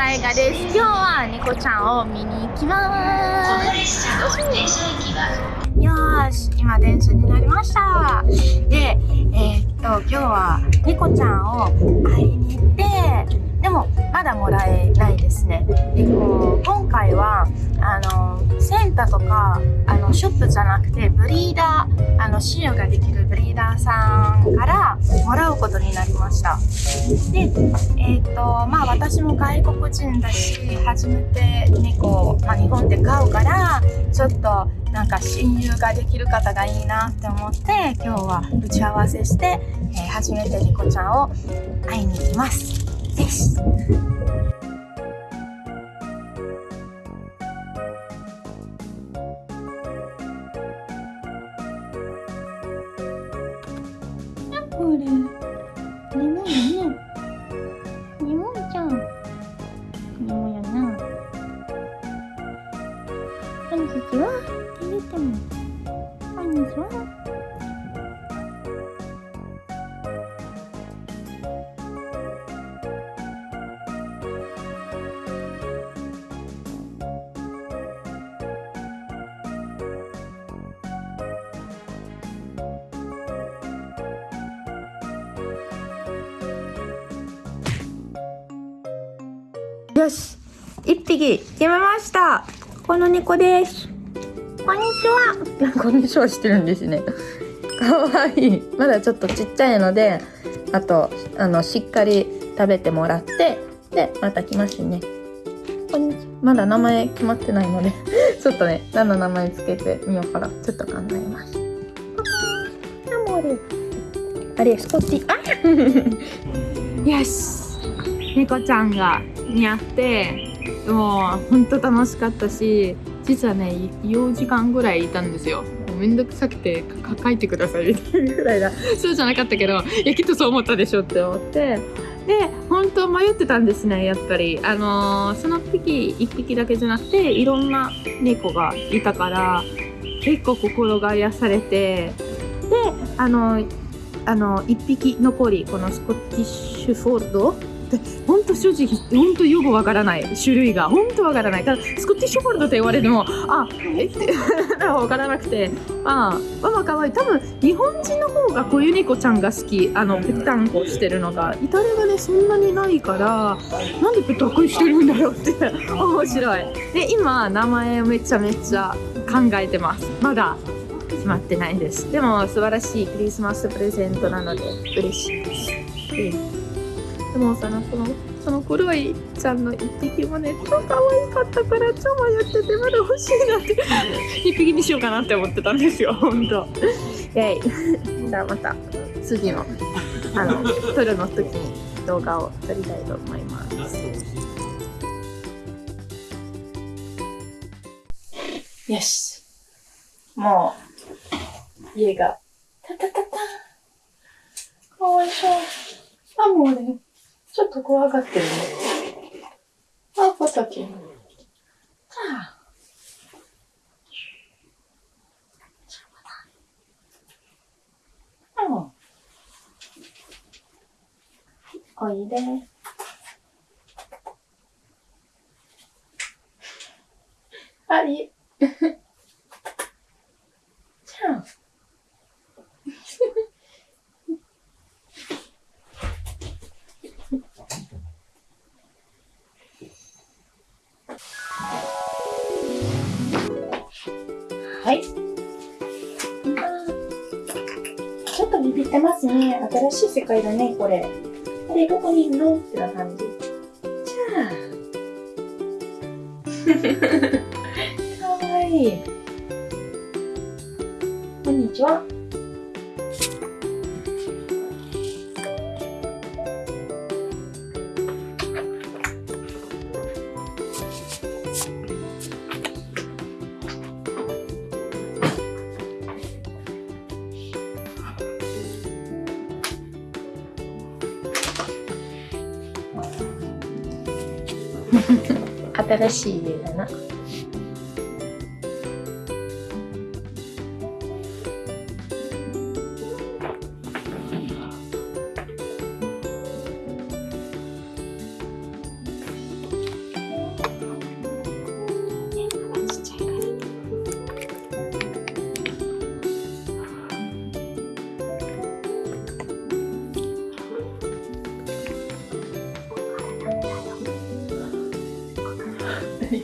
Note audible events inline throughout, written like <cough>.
大河です。今日は猫ちゃんを見に行きます。よし今電車になりました。でえー、っと今日は猫ちゃんを会いに行ってでもまだもらえないですね。でこう今回はあのセンターとかあのショップじゃなくてブリーダーあの使用ができるブリーダーさんからもらうことになりましたでえっ、とまあ私も外国人だし初めて猫、まあ、日本で飼うからちょっとなんか親友ができる方がいいなって思って今日は打ち合わせして、えー、初めて猫ちゃんを会いに行きますです。ちはって言っても。こんにちはよし一匹決めました。この猫です。こんにちは。こんにちは。してるんですね。かわい。いまだちょっとちっちゃいのであとあのしっかり食べてもらってでまた来ますね。こんにちは。まだ名前決まってないので <laughs> ちょっとね何の名前つけてみようかな。ちょっと考えます。あれスコッティあ <laughs> よし。猫ちゃんがに会ってもう本当楽しかったし実はね4時間ぐらいいたんですよ。めんどくさくて書いてくださいみたいなぐらいだそうじゃなかったけどいやきっとそう思ったでしょって思って。で本当迷ってたんですねやっぱり。あのー、その匹1匹だけじゃなくていろんな猫がいたから結構心が癒されて。であのー、あの1匹残りこのスコティッシュフォードで本当正直本当よくわからない種類が。本当わからない。ただスコティッシュフォルドって言われてもあえ？って <laughs> わからなくて。まあまあかわい。い多分日本人の方がこういう猫ちゃんが好き。あのぺったんこしてるのが。イタリアがねそんなにないからなんでぺったんこしてるんだろうって面白い。で今名前をめちゃめちゃ考えてます。まだ決まってないです。でも素晴らしいクリスマスプレゼントなので嬉しいです。でもさそのその黒いちゃんの一匹もね超可愛かったから超迷っててまだ欲しいなって一匹にしようかなって思ってたんですよほんとイェイじゃあまた次のあの撮るの時に動画を撮りたいと思いますよしもう家がタタタタかわいそうあもうねちょっと怖がってるね。あ、ポタキン。はあ。うん。おいで。はい。ちょっとビビってますね。新しい世界だね、これ。あれ、どこにいるの？ってな感じ。じゃあ。かわいい。こんにちは。新しい家だな。いっ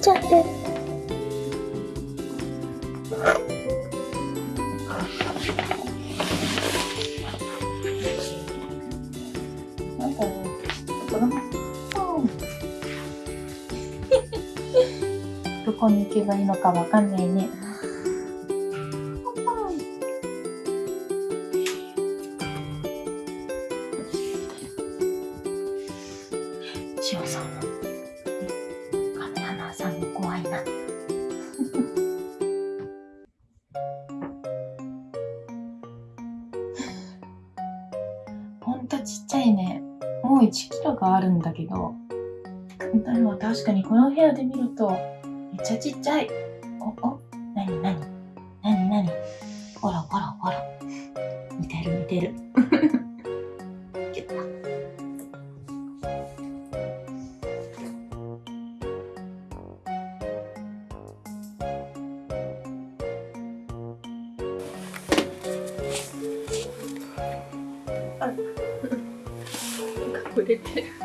ちゃって。けばいいのかわかんないねしおさんもカメラマンさんも怖いな。<laughs> ほんとちっちゃいね。もう1キロがあるんだけど、でも確かにこの部屋で見るとめっちゃちっちゃい。お、お、なになになになにほらほらほら。似てる似てる。キュッと隠れてる。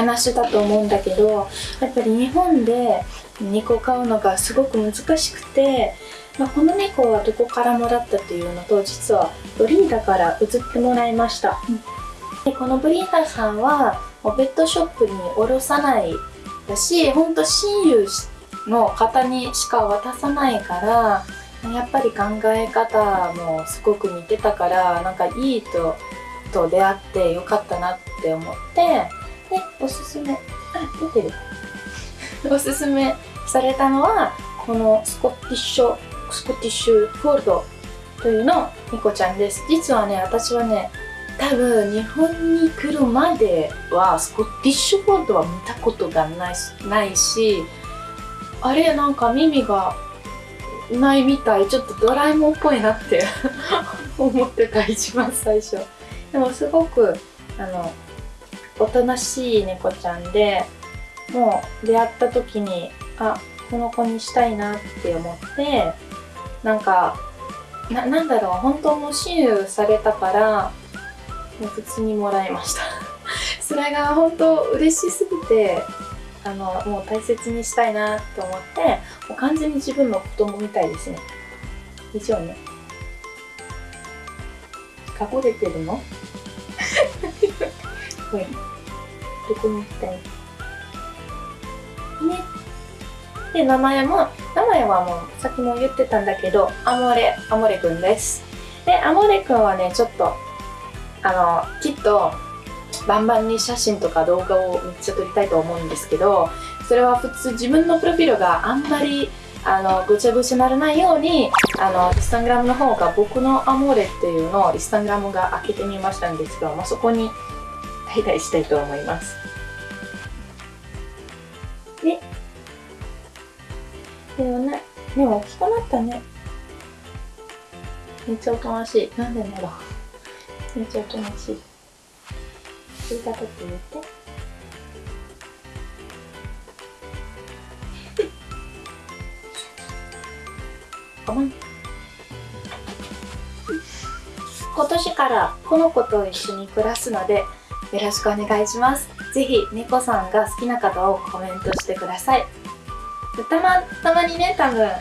話したと思うんだけどやっぱり日本で猫を飼うのがすごく難しくて、まあ、この猫はどこからもらったというのと実はブリーダーから譲ってもらいました、でこのブリーダーさんはもうペットショップに卸さないだし本当親友の方にしか渡さないからやっぱり考え方もすごく似てたからなんかいいとと出会ってよかったなって思っておすすめ。あ出てる。おすすめされたのはこのスコティッシュスコティッシュフォールドというの猫ちゃんです。実はね私はね多分日本に来るまではスコティッシュフォールドは見たことがないないしあれなんか耳がないみたいちょっとドラえもんっぽいなって <laughs> 思ってた一番最初。でもすごくあのおとなしい猫ちゃんでもう出会った時にあこの子にしたいなって思ってなんかななんだろう本当もう親友されたからもう普通にもらいました。<laughs> それが本当嬉しすぎてあのもう大切にしたいなと思ってもう完全に自分の子供みたいですね。以上ね。隠れてるの？ほ <laughs> いどこに行きたいね。で名前も名前はもうさっきも言ってたんだけどアモレアモレくんです。でアモレくんはねちょっとあのきっとバンバンに写真とか動画をめっちゃ撮りたいと思うんですけどそれは普通自分のプロフィールがあんまりあのぐちゃぐちゃならないようにあのインスタグラムの方が僕のアモーレっていうのをインスタグラムが開けてみましたんですけど、まあ、そこに <laughs> 代々したいと思います。ででもねでも大きくなったね。めっちゃおとなしい。なんでだろうめっちゃおとなしい。言い方って言って。<laughs> 今年からこの子と一緒に暮らすのでよろしくお願いします。ぜひ猫さんが好きな方をコメントしてください。たまたまにね多分あ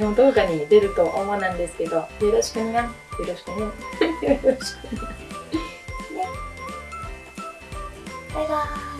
の動画に出ると思うんですけどよろしくね。よろしくね。よろしくね。<laughs> バイバーイ。